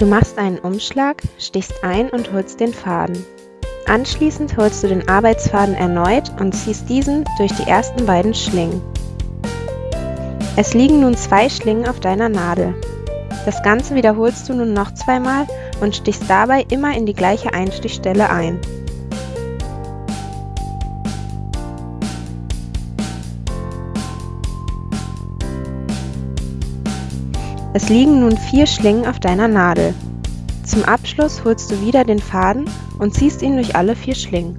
Du machst einen Umschlag, stichst ein und holst den Faden. Anschließend holst du den Arbeitsfaden erneut und ziehst diesen durch die ersten beiden Schlingen. Es liegen nun zwei Schlingen auf deiner Nadel. Das Ganze wiederholst du nun noch zweimal und stichst dabei immer in die gleiche Einstichstelle ein. Es liegen nun vier Schlingen auf deiner Nadel. Zum Abschluss holst du wieder den Faden und ziehst ihn durch alle vier Schlingen.